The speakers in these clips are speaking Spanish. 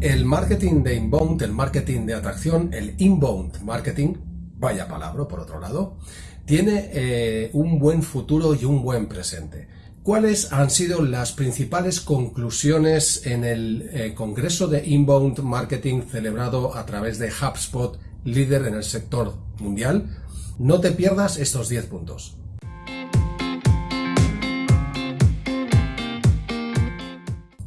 El marketing de inbound, el marketing de atracción, el inbound marketing, vaya palabra por otro lado, tiene eh, un buen futuro y un buen presente. ¿Cuáles han sido las principales conclusiones en el eh, Congreso de Inbound Marketing celebrado a través de HubSpot, líder en el sector mundial? No te pierdas estos 10 puntos.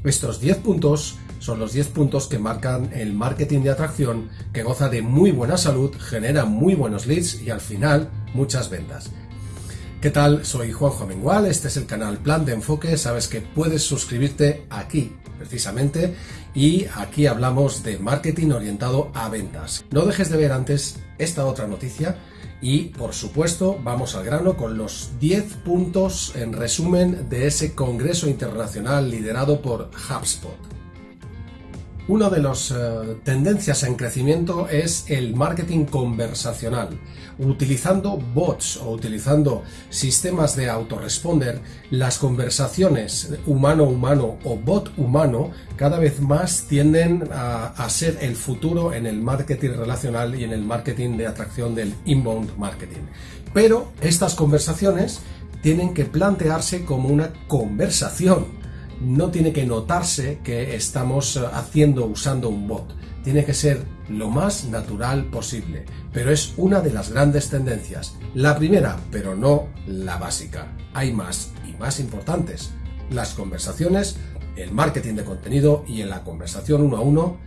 Estos 10 puntos son los 10 puntos que marcan el marketing de atracción que goza de muy buena salud, genera muy buenos leads y al final muchas ventas. ¿Qué tal? Soy Juanjo Mengual, este es el canal Plan de Enfoque, sabes que puedes suscribirte aquí precisamente y aquí hablamos de marketing orientado a ventas. No dejes de ver antes esta otra noticia y por supuesto vamos al grano con los 10 puntos en resumen de ese Congreso Internacional liderado por HubSpot. Una de las eh, tendencias en crecimiento es el marketing conversacional. Utilizando bots o utilizando sistemas de autoresponder, las conversaciones humano-humano o bot-humano cada vez más tienden a, a ser el futuro en el marketing relacional y en el marketing de atracción del inbound marketing. Pero estas conversaciones tienen que plantearse como una conversación no tiene que notarse que estamos eh, haciendo usando un bot. Tiene que ser lo más natural posible, pero es una de las grandes tendencias. La primera, pero no la básica. Hay más y más importantes. Las conversaciones, el marketing de contenido y en la conversación uno a uno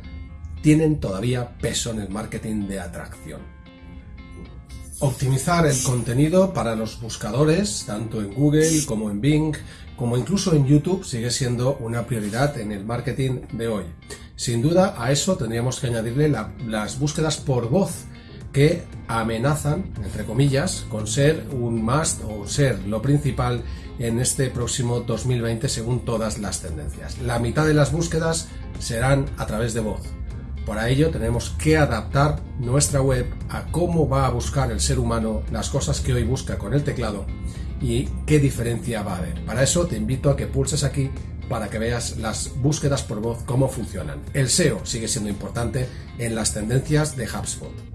tienen todavía peso en el marketing de atracción. Optimizar el contenido para los buscadores, tanto en Google como en Bing, como incluso en YouTube, sigue siendo una prioridad en el marketing de hoy. Sin duda, a eso tendríamos que añadirle las búsquedas por voz, que amenazan, entre comillas, con ser un must o ser lo principal en este próximo 2020 según todas las tendencias. La mitad de las búsquedas serán a través de voz. Para ello tenemos que adaptar nuestra web a cómo va a buscar el ser humano las cosas que hoy busca con el teclado y qué diferencia va a haber. Para eso te invito a que pulses aquí para que veas las búsquedas por voz cómo funcionan. El SEO sigue siendo importante en las tendencias de HubSpot.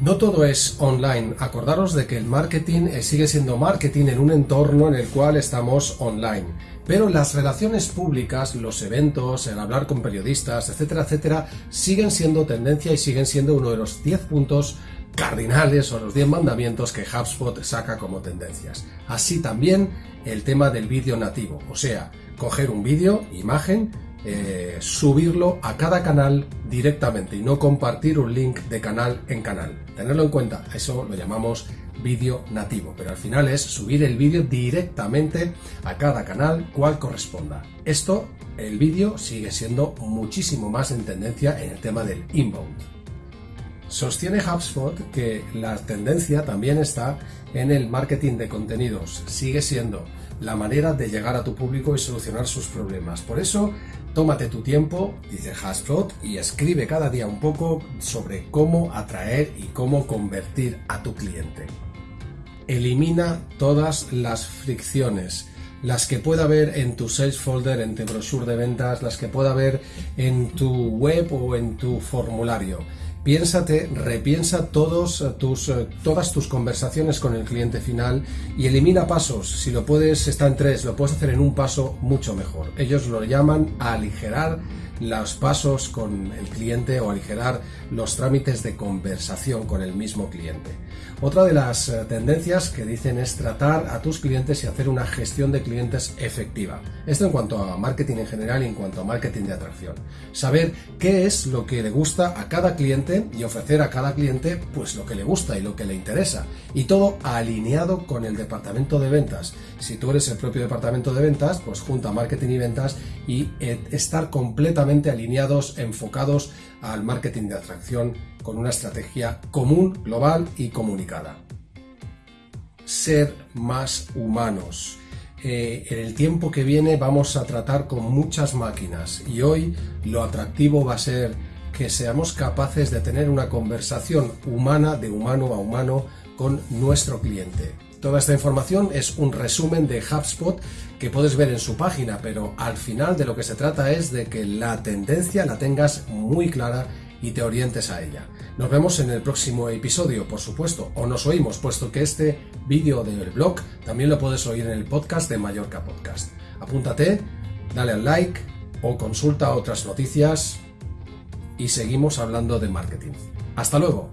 No todo es online. Acordaros de que el marketing eh, sigue siendo marketing en un entorno en el cual estamos online. Pero las relaciones públicas, los eventos, el hablar con periodistas, etcétera, etcétera, siguen siendo tendencia y siguen siendo uno de los 10 puntos cardinales o los 10 mandamientos que HubSpot saca como tendencias. Así también el tema del vídeo nativo, o sea, coger un vídeo, imagen, eh, subirlo a cada canal directamente y no compartir un link de canal en canal. Tenerlo en cuenta, eso lo llamamos vídeo nativo, pero al final es subir el vídeo directamente a cada canal cual corresponda. Esto, el vídeo sigue siendo muchísimo más en tendencia en el tema del inbound. Sostiene HubSpot que la tendencia también está en el marketing de contenidos. Sigue siendo la manera de llegar a tu público y solucionar sus problemas. Por eso, tómate tu tiempo, dice HubSpot, y escribe cada día un poco sobre cómo atraer y cómo convertir a tu cliente. Elimina todas las fricciones las que pueda haber en tu sales folder, en tu brochure de ventas, las que pueda haber en tu web o en tu formulario piénsate, repiensa todos tus, eh, todas tus conversaciones con el cliente final y elimina pasos. Si lo puedes, está en tres, lo puedes hacer en un paso mucho mejor. Ellos lo llaman aligerar los pasos con el cliente o aligerar los trámites de conversación con el mismo cliente. Otra de las eh, tendencias que dicen es tratar a tus clientes y hacer una gestión de clientes efectiva. Esto en cuanto a marketing en general y en cuanto a marketing de atracción. Saber qué es lo que le gusta a cada y ofrecer a cada cliente pues lo que le gusta y lo que le interesa. Y todo alineado con el departamento de ventas. Si tú eres el propio departamento de ventas, pues junta marketing y ventas y eh, estar completamente alineados, enfocados al marketing de atracción con una estrategia común, global y comunicada. Ser más humanos. Eh, en el tiempo que viene vamos a tratar con muchas máquinas y hoy lo atractivo va a ser que seamos capaces de tener una conversación humana de humano a humano con nuestro cliente. Toda esta información es un resumen de HubSpot que puedes ver en su página, pero al final de lo que se trata es de que la tendencia la tengas muy clara y te orientes a ella. Nos vemos en el próximo episodio, por supuesto, o nos oímos, puesto que este vídeo del blog también lo puedes oír en el podcast de Mallorca Podcast. Apúntate, dale al like o consulta otras noticias y seguimos hablando de marketing. Hasta luego.